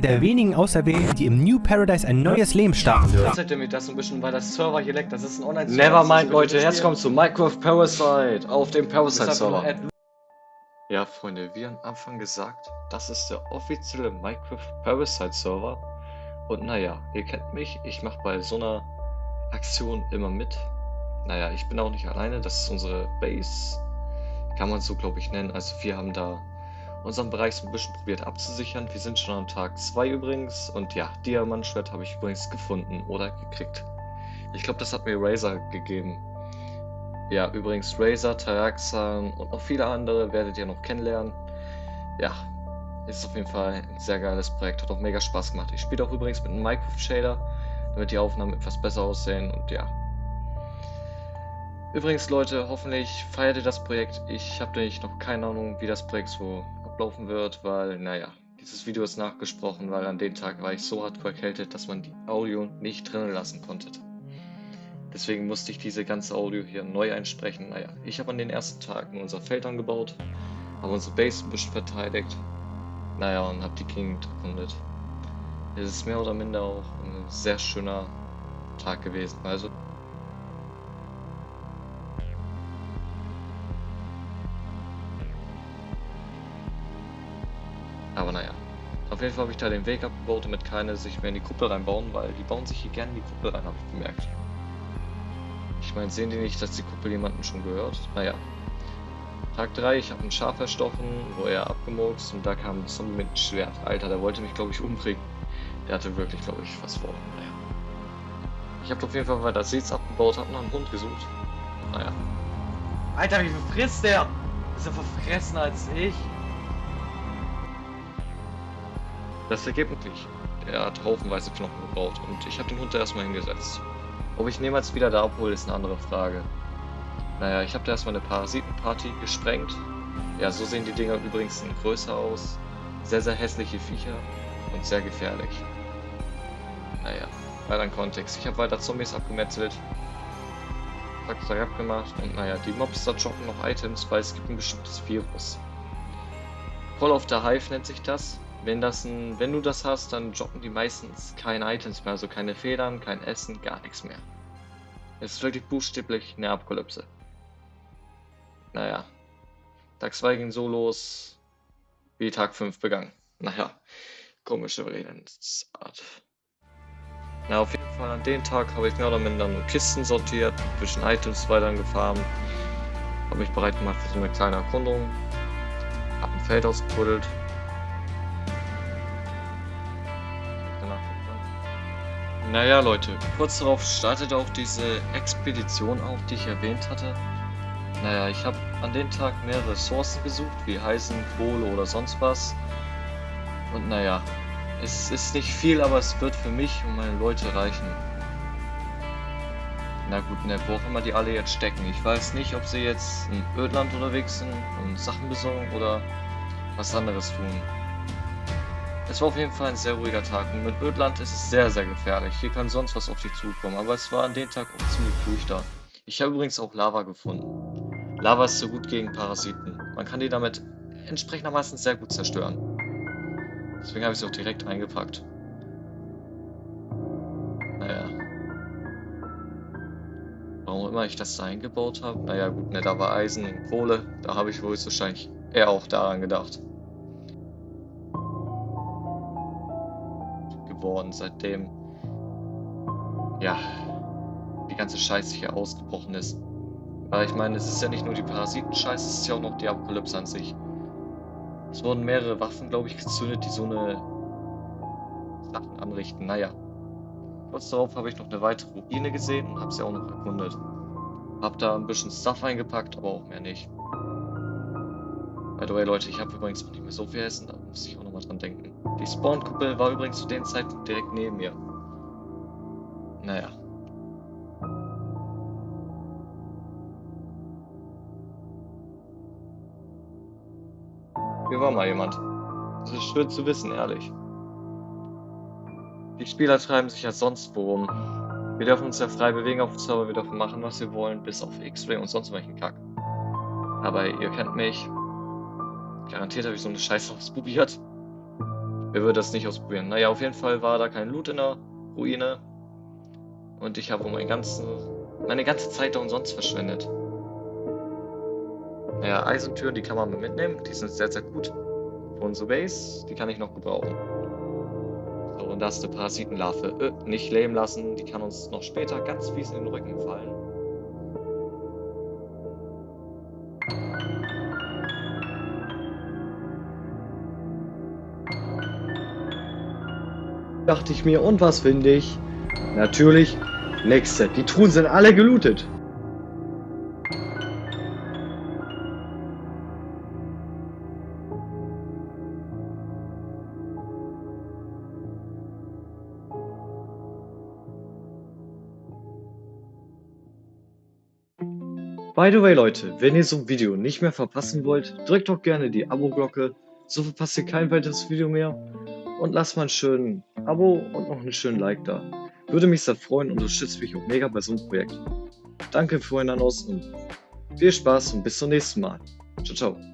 der wenigen Auserwählten, die im New Paradise ein neues Leben starten dürfen. Erzählt mir das ein bisschen, weil das Server hier leckt. Das ist ein Online-Server. Nevermind, Leute, jetzt kommt zu Minecraft Parasite auf dem Parasite-Server. Server. Ja, Freunde, wie am Anfang gesagt, das ist der offizielle Minecraft Parasite-Server. Und naja, ihr kennt mich, ich mache bei so einer Aktion immer mit. Naja, ich bin auch nicht alleine, das ist unsere Base. Kann man so, glaube ich, nennen. Also wir haben da unseren Bereich so ein bisschen probiert abzusichern. Wir sind schon am Tag 2 übrigens. Und ja, Diamantschwert habe ich übrigens gefunden oder gekriegt. Ich glaube, das hat mir Razer gegeben. Ja, übrigens Razer, Taraxan und noch viele andere werdet ihr noch kennenlernen. Ja, ist auf jeden Fall ein sehr geiles Projekt, hat auch mega Spaß gemacht. Ich spiele auch übrigens mit einem Minecraft Shader, damit die Aufnahmen etwas besser aussehen und ja. Übrigens Leute, hoffentlich feiert ihr das Projekt. Ich habe nämlich noch keine Ahnung, wie das Projekt so ablaufen wird, weil, naja, dieses Video ist nachgesprochen, weil an dem Tag war ich so hart erkältet, dass man die Audio nicht drinnen lassen konnte. Deswegen musste ich diese ganze Audio hier neu einsprechen. Naja, ich habe an den ersten Tagen unser Feld angebaut, habe unsere Base ein bisschen verteidigt. Naja, und habe die Gegend erkundet. Es ist mehr oder minder auch ein sehr schöner Tag gewesen. Also Aber naja. Auf jeden Fall habe ich da den Weg abgebaut, damit keine sich mehr in die Kuppel reinbauen, weil die bauen sich hier gerne in die Kuppel rein, habe ich bemerkt. Ich meine, sehen die nicht, dass die Kuppel jemanden schon gehört? Naja. Tag 3, ich habe ein Schaf erstochen, wo er abgemurkst und da kam ein Zombie mit Schwert. Alter, der wollte mich, glaube ich, umbringen. Der hatte wirklich, glaube ich, was vor. Naja. Ich habe auf jeden Fall weiter Seeds abgebaut, habe nach einem Hund gesucht. Naja. Alter, wie viel frisst der? Ist er verfressener als ich? Das Ergebnis. Er hat haufenweise Knochen gebaut und ich habe den Hund da erstmal hingesetzt. Ob ich ihn niemals wieder da abhole, ist eine andere Frage. Naja, ich habe da erstmal eine Parasitenparty gesprengt. Ja, so sehen die Dinger übrigens größer aus. Sehr, sehr hässliche Viecher und sehr gefährlich. Naja, weiter in Kontext. Ich habe weiter Zombies abgemetzelt. Zack, abgemacht. Und naja, die Mobs da droppen noch Items, weil es gibt ein bestimmtes Virus. Call of the Hive nennt sich das. Wenn, das ein, wenn du das hast, dann droppen die meistens keine Items mehr, also keine Federn, kein Essen, gar nichts mehr. Es ist wirklich buchstäblich eine Apokalypse. Naja. Tag 2 ging so los, wie Tag 5 begann. Naja, komische Redensart. Na, auf jeden Fall an dem Tag habe ich mehr oder minder nur Kisten sortiert, zwischen Items weiter gefahren, habe mich bereit gemacht für so eine kleine Erkundung, habe ein Feld ausgebuddelt, Naja Leute, kurz darauf startete auch diese Expedition auf, die ich erwähnt hatte. Naja, ich habe an dem Tag mehrere Ressourcen gesucht, wie Eisen, Kohle oder sonst was. Und naja, es ist nicht viel, aber es wird für mich und meine Leute reichen. Na gut, ne, wo auch immer die alle jetzt stecken. Ich weiß nicht, ob sie jetzt in Ödland unterwegs sind und Sachen besorgen oder was anderes tun. Es war auf jeden Fall ein sehr ruhiger Tag und mit Ödland ist es sehr, sehr gefährlich. Hier kann sonst was auf dich zukommen, aber es war an dem Tag auch ziemlich ruhig da. Ich habe übrigens auch Lava gefunden. Lava ist so gut gegen Parasiten. Man kann die damit entsprechendermaßen sehr gut zerstören. Deswegen habe ich sie auch direkt eingepackt. Naja. Warum immer ich das da eingebaut habe? Naja gut, ne, da war Eisen und Kohle. Da habe ich wohl wahrscheinlich eher auch daran gedacht. Geworden, seitdem ja die ganze Scheiße hier ausgebrochen ist. Weil ich meine, es ist ja nicht nur die Parasiten-Scheiße, es ist ja auch noch die Apokalypse an sich. Es wurden mehrere Waffen, glaube ich, gezündet, die so eine Sachen anrichten. Naja. Kurz darauf habe ich noch eine weitere Ruine gesehen und habe sie auch noch erkundet. Hab da ein bisschen Stuff eingepackt, aber auch mehr nicht. By the way, Leute, ich habe übrigens noch nicht mehr so viel Essen, da muss ich auch nochmal dran denken. Die Spawn-Kuppel war übrigens zu dem Zeitpunkt direkt neben mir. Naja. Hier war mal jemand. Das ist schön zu wissen, ehrlich. Die Spieler treiben sich ja sonst worum. Wir dürfen uns ja frei bewegen auf dem Server, wir dürfen machen, was wir wollen, bis auf X-Ray und sonst welchen Kack. Aber ihr kennt mich. Garantiert habe ich so eine Scheiße ausprobiert. Wer würde das nicht ausprobieren? Naja, auf jeden Fall war da kein Loot in der Ruine. Und ich habe mein ganzen, meine ganze Zeit da umsonst verschwendet. Naja, Eisentüren, die kann man mitnehmen. Die sind sehr, sehr gut. Für unsere Base, die kann ich noch gebrauchen. So, und da ist eine Parasitenlarve. Äh, nicht leben lassen. Die kann uns noch später ganz fies in den Rücken fallen. Dachte ich mir, und was finde ich? Natürlich, nächste. Die Truhen sind alle gelootet. By the way Leute, wenn ihr so ein Video nicht mehr verpassen wollt, drückt doch gerne die Abo-Glocke, so verpasst ihr kein weiteres Video mehr und lasst mal einen schönen Abo und noch einen schönen Like da. Würde mich sehr freuen und unterstützt mich auch mega bei so einem Projekt. Danke für euren aus und viel Spaß und bis zum nächsten Mal. Ciao, ciao.